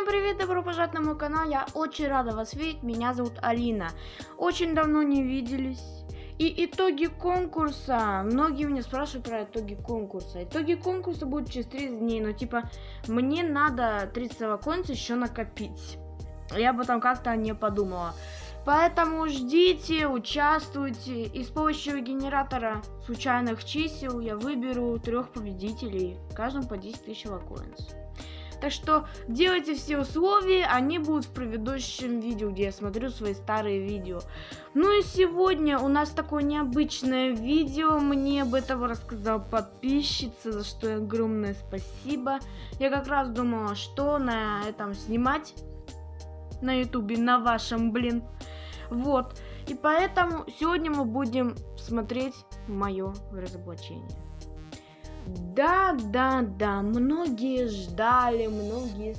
Всем привет, добро пожаловать на мой канал, я очень рада вас видеть, меня зовут Алина. Очень давно не виделись. И итоги конкурса, многие меня спрашивают про итоги конкурса. Итоги конкурса будут через 30 дней, но типа мне надо 30 coins еще накопить. Я об этом как-то не подумала. Поэтому ждите, участвуйте. И с помощью генератора случайных чисел я выберу трех победителей. Каждому по 10 тысяч лакоинс. Так что делайте все условия, они будут в предыдущем видео, где я смотрю свои старые видео. Ну и сегодня у нас такое необычное видео, мне об этом рассказала подписчица, за что огромное спасибо. Я как раз думала, что на этом снимать, на ютубе, на вашем, блин. Вот, и поэтому сегодня мы будем смотреть мое разоблачение. Да, да, да, многие ждали, многие,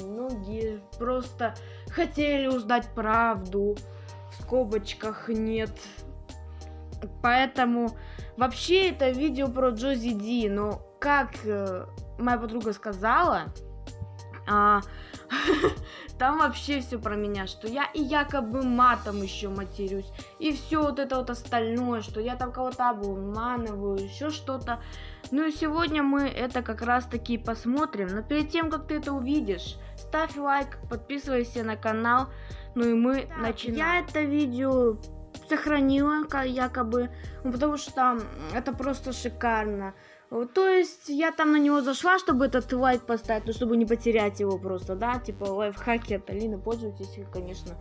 многие просто хотели узнать правду. В скобочках нет. Поэтому вообще это видео про Джози Ди, но как э, моя подруга сказала, а, там вообще все про меня, что я и якобы матом еще матерюсь, и все вот это вот остальное, что я там кого-то обманываю, еще что-то. Ну и сегодня мы это как раз таки посмотрим. Но перед тем, как ты это увидишь, ставь лайк, подписывайся на канал. Ну и мы да, начинаем. Я это видео сохранила, якобы, ну, потому что это просто шикарно. То есть я там на него зашла, чтобы этот лайк поставить, ну чтобы не потерять его просто, да, типа лайфхаки от Алины, пользуйтесь конечно.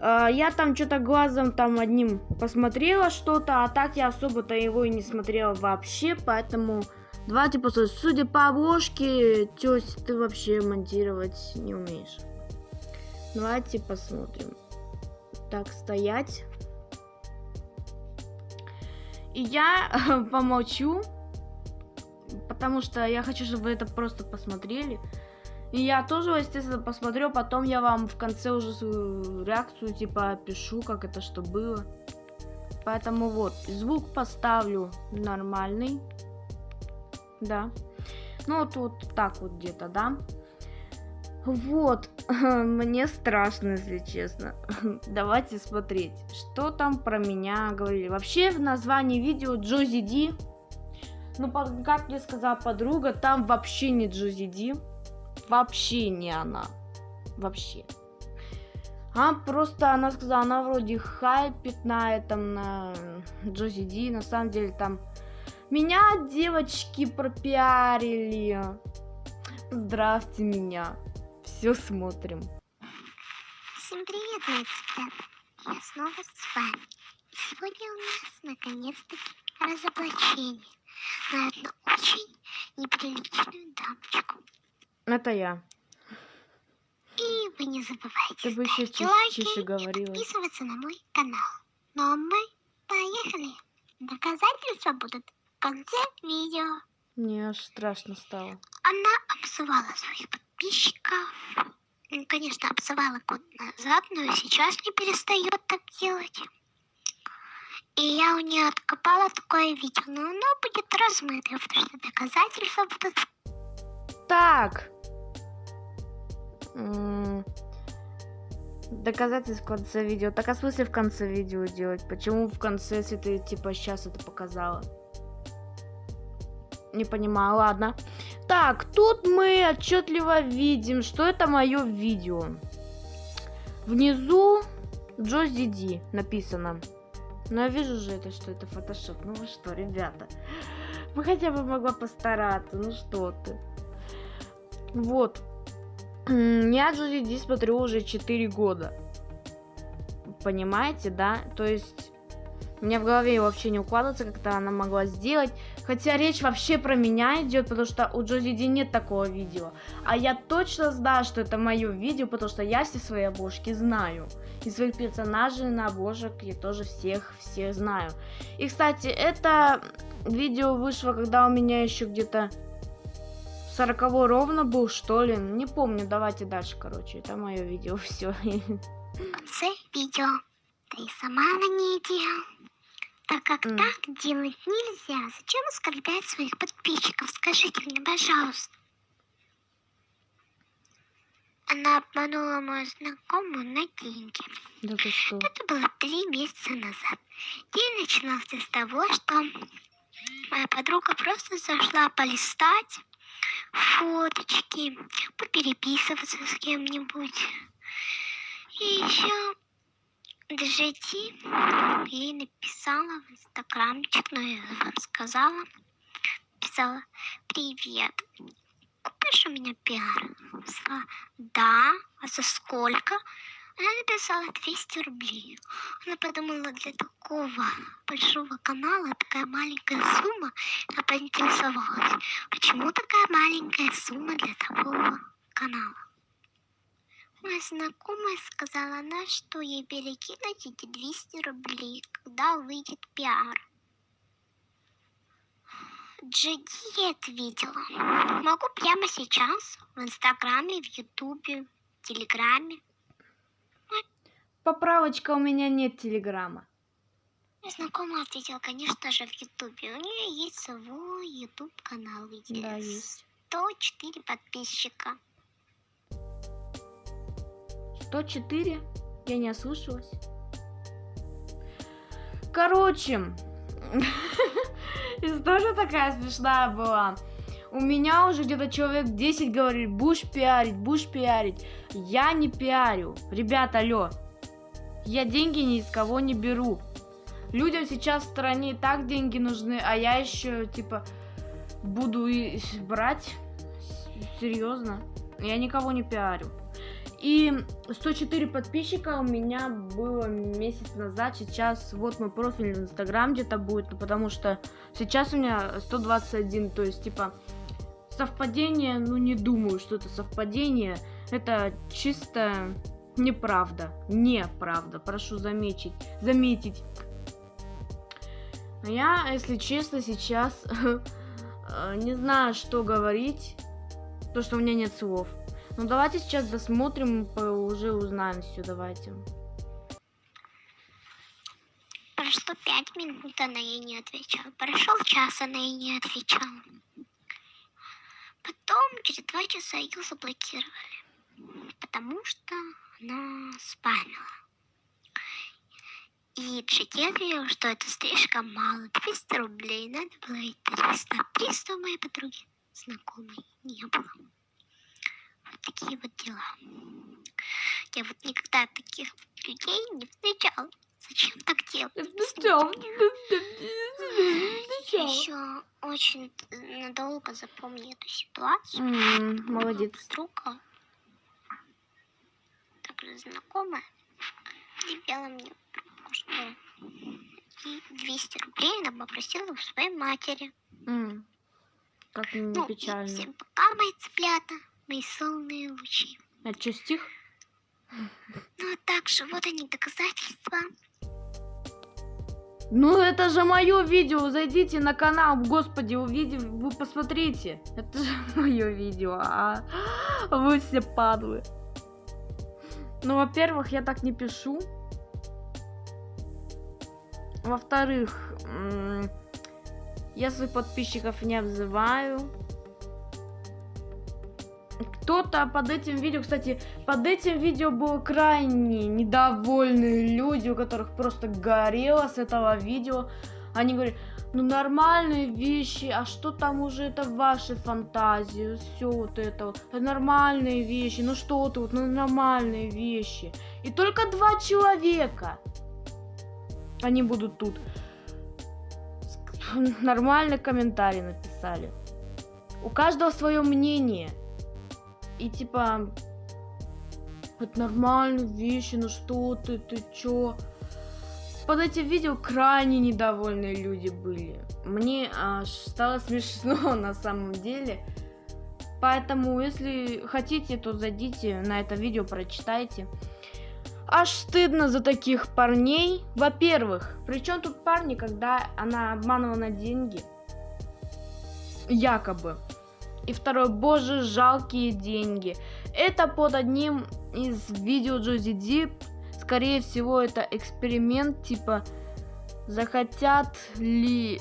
А, я там что-то глазом там одним посмотрела что-то, а так я особо-то его и не смотрела вообще, поэтому давайте посмотрим. Судя по обложке, тёсь, ты вообще монтировать не умеешь. Давайте посмотрим. Так, стоять. И я помолчу, потому что я хочу, чтобы вы это просто посмотрели. И я тоже, естественно, посмотрю, потом я вам в конце уже свою реакцию, типа, опишу, как это что было. Поэтому вот, звук поставлю нормальный. Да. Ну, вот, вот так вот где-то, да. Вот, мне страшно, если честно. Давайте смотреть, что там про меня говорили. Вообще, в названии видео Джози Ди ну, как мне сказала подруга, там вообще не Джози Ди. Вообще не она. Вообще. А просто она сказала, она вроде хайпит на этом, на Джози Ди. На самом деле там меня девочки пропиарили. Здравствуйте меня. Все смотрим. Всем привет, ребят. Я снова с вами. Сегодня у нас наконец-таки разоблачение на одну очень неприличную дамочку. Это я. И вы не забывайте Ты бы ставить лайки тише говорила. и подписываться на мой канал. Ну а мы поехали. Доказательства будут в конце видео. Мне аж страшно стало. Она обзывала своих подписчиков. Ну, конечно, обзывала год назад, но сейчас не перестает так делать. И я у нее откопала такое видео, но оно будет размыто, потому что доказательства будут... Так. Доказательств в конце видео. Так, а смысле в конце видео делать? Почему в конце, если ты, типа, сейчас это показала? Не понимаю, ладно. Так, тут мы отчетливо видим, что это мое видео. Внизу Джози Ди написано. Но я вижу же это, что это фотошоп. Ну вы что, ребята? Мы хотя бы могла постараться. Ну что ты. Вот. Я Ди смотрю уже 4 года. Понимаете, да? То есть... Меня в голове вообще не укладывается, как-то она могла сделать. Хотя речь вообще про меня идет, потому что у Джози Ди нет такого видео. А я точно знаю, что это мое видео, потому что я все свои обложки знаю. И своих персонажей на обложек я тоже всех, всех знаю. И, кстати, это видео вышло, когда у меня еще где-то 40 ровно был, что ли. Не помню, давайте дальше, короче. Это мое видео, все. В конце видео ты сама на ней Так как mm. так делать нельзя. Зачем оскорблять своих подписчиков? Скажите мне, пожалуйста. она обманула мою знакомую на деньги. Да ты что? Это было три месяца назад. День начинался с того, что моя подруга просто зашла полистать фоточки, попереписываться с кем-нибудь. И еще Джети ей написала в инстаграмчик, но я вам сказала. Писала, привет, купишь у меня пиар? Сказала, да, а за сколько? Она написала 200 рублей. Она подумала, для такого большого канала такая маленькая сумма. Она поинтересовалась, почему такая маленькая сумма для такого канала. Моя знакомая сказала она, что ей перекинуть эти 200 рублей, когда выйдет пиар. Джеди ответила. Могу прямо сейчас в Инстаграме, в Ютубе, в Телеграме. Поправочка, у меня нет телеграмма. Моя знакомая ответила, конечно же, в Ютубе. У нее есть свой Ютуб канал, где Да, есть. 104 подписчика. 104? Я не ослышалась. Короче, история такая смешная была. У меня уже где-то человек 10 говорит, будешь пиарить, будешь пиарить. Я не пиарю. Ребята, алло. Я деньги ни из кого не беру. Людям сейчас в стране и так деньги нужны, а я еще, типа, буду и брать. Серьезно. Я никого не пиарю. И 104 подписчика у меня было месяц назад. Сейчас вот мой профиль в Инстаграм где-то будет, ну, потому что сейчас у меня 121. То есть, типа, совпадение, ну не думаю, что это совпадение. Это чисто неправда. Неправда, прошу заметить. Заметить. А я, если честно, сейчас э, не знаю, что говорить. То, что у меня нет слов. Ну давайте сейчас досмотрим, уже узнаем все, давайте. Прошло пять минут, она ей не отвечала. Прошел час, она ей не отвечала. Потом через два часа ее заблокировали, потому что она спамила. И Джеки ответила, что это слишком мало, 200 рублей, надо было и 300. 300 у моей подруги знакомой не было. Вот такие вот дела. Я вот никогда таких людей не встречала. Зачем так делать? Я еще очень надолго запомню эту ситуацию. Молодец. Подруга, также знакомая, перевела мне что ей 200 рублей она попросила у своей матери. М, Как не Ну, и печально. всем пока, мои цыплята, мои солнные лучи. А что, стих? Ну, а также вот они доказательства. Ну это же мое видео, зайдите на канал, господи, увидите, вы посмотрите. Это же мое видео, а вы все падлы. Ну, во-первых, я так не пишу. Во-вторых, я своих подписчиков не обзываю. Кто-то под этим видео, кстати, под этим видео было крайне недовольные люди, у которых просто горело с этого видео. Они говорят, ну нормальные вещи, а что там уже это ваши фантазии, все вот это вот, нормальные вещи, ну что ты вот, ну нормальные вещи. И только два человека, они будут тут. Нормальный комментарий написали. У каждого свое мнение. И типа, это нормальные вещи, ну что ты, ты чё? Под этим видео крайне недовольные люди были. Мне аж стало смешно на самом деле. Поэтому, если хотите, то зайдите на это видео, прочитайте. Аж стыдно за таких парней. Во-первых, при чем тут парни, когда она обманывала на деньги? Якобы. И второе, боже, жалкие деньги. Это под одним из видео Джози Дип. Скорее всего, это эксперимент, типа, захотят ли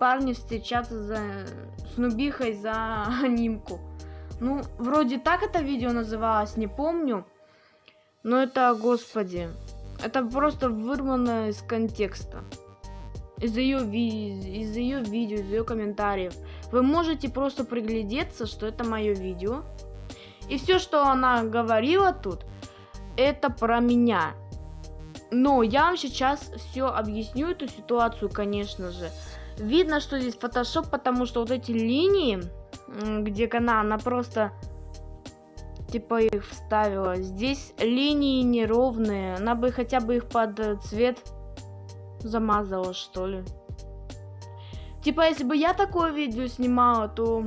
парни встречаться за, с Нубихой за анимку. Ну, вроде так это видео называлось, не помню. Но это, господи, это просто вырвано из контекста. Из ее, из ее видео, из ее комментариев. Вы можете просто приглядеться, что это мое видео. И все, что она говорила тут, это про меня. Но я вам сейчас все объясню эту ситуацию, конечно же. Видно, что здесь фотошоп, потому что вот эти линии, где она, она просто типа их вставила. Здесь линии неровные. Она бы хотя бы их под цвет замазала, что ли. Типа, если бы я такое видео снимала, то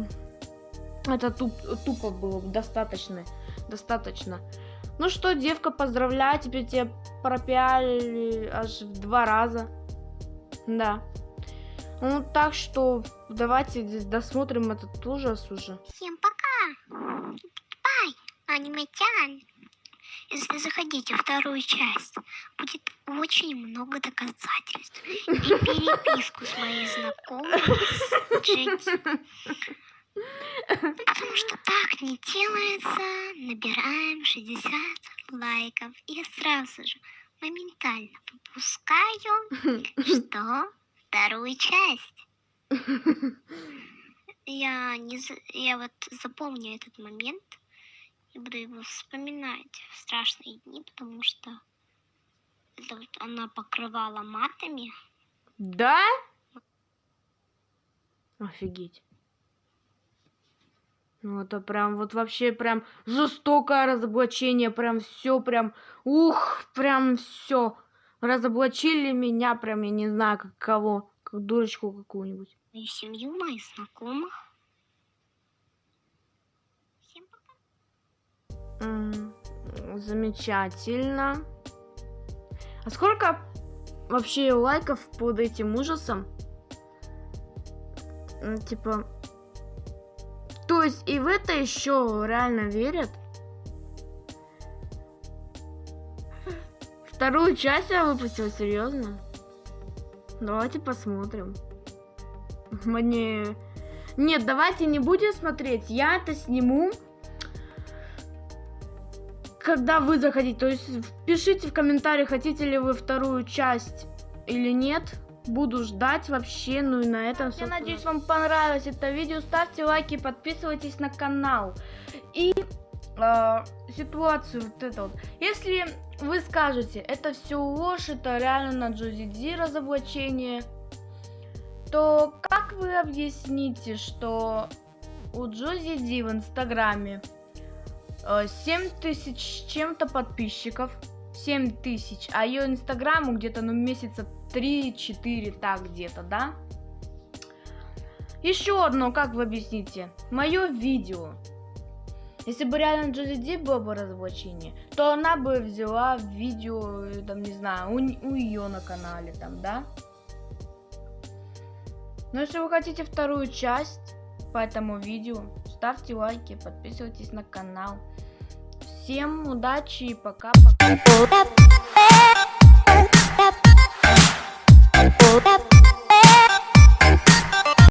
это туп, тупо было бы достаточно. Достаточно. Ну что, девка, поздравляю, теперь тебя пропиали аж в два раза. Да. Ну, так что давайте досмотрим этот ужас уже. Всем пока! Бай, аниматян! Если заходите вторую часть, будет очень много доказательств. И переписку с моей знакомой Джеки. Потому что так не делается. Набираем 60 лайков. И сразу же моментально выпускаю, что вторую часть. Я, не, я вот запомню этот момент и буду его вспоминать в страшные дни, потому что это вот она покрывала матами. Да? Офигеть. Ну, это прям, вот вообще прям жестокое разоблачение, прям все прям, ух, прям все. Разоблачили меня прям, я не знаю, как кого, как дурочку какую-нибудь. Мою семью, моих знакомых. Всем пока. М, Замечательно. А сколько вообще лайков под этим ужасом? М, Типа, есть и в это еще реально верят? Вторую часть я выпустил, серьезно? Давайте посмотрим. Мне... Нет, давайте не будем смотреть. Я это сниму, когда вы заходите. То есть пишите в комментариях, хотите ли вы вторую часть или нет. Буду ждать вообще, ну и на этом Я надеюсь, вам понравилось это видео. Ставьте лайки, подписывайтесь на канал. И э, ситуацию вот это вот. Если вы скажете, это все ложь, это реально на Джози Ди разоблачение, то как вы объясните, что у Джози Ди в Инстаграме э, 7 тысяч с чем-то подписчиков, 7 тысяч, а ее Инстаграму где-то, ну, месяца 3-4, так где-то, да? Еще одно, как вы объясните? Мое видео. Если бы реально Джози Ди было бы разоблачение, то она бы взяла видео, там, не знаю, у, у ее на канале, там, да? Но если вы хотите вторую часть по этому видео, ставьте лайки, подписывайтесь на канал. Всем удачи и пока-пока.